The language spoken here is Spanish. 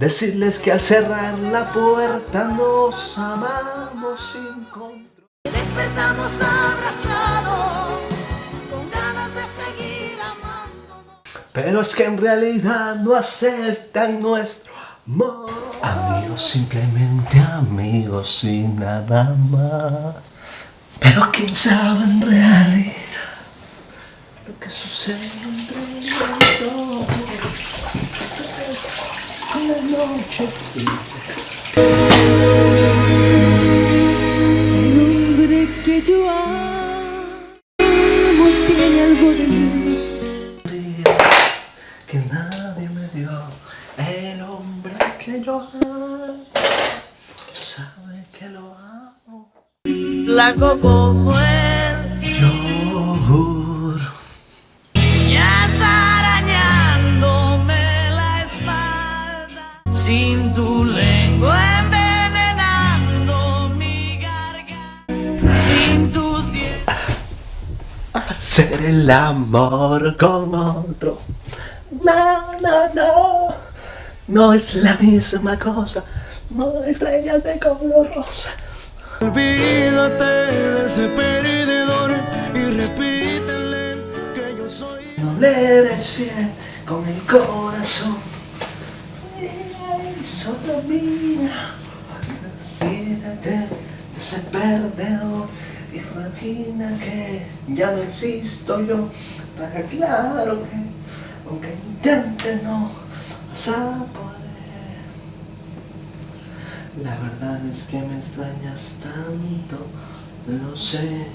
Decirles que al cerrar la puerta nos amamos sin control. Despertamos abrazados, con ganas de seguir amándonos. Pero es que en realidad no aceptan nuestro amor. Amigos, simplemente amigos y nada más. Pero quién sabe en realidad lo que sucede entre nosotros. En El hombre que yo amo tiene algo de mí. que nadie me dio. El hombre que yo amo sabe que lo amo. Blanco como el Lengua envenenando mi garganta. Sin tus dientes. hacer el amor con otro no no no no es la misma cosa no estrellas de color rosa Olvídate de ese perdedor y repítele que yo soy. No le eres fiel con el corazón. Y solo mira, despídete de ese perdedor y imagina que ya no existo yo. Para claro que, aunque intente, no vas a poder. La verdad es que me extrañas tanto, lo sé.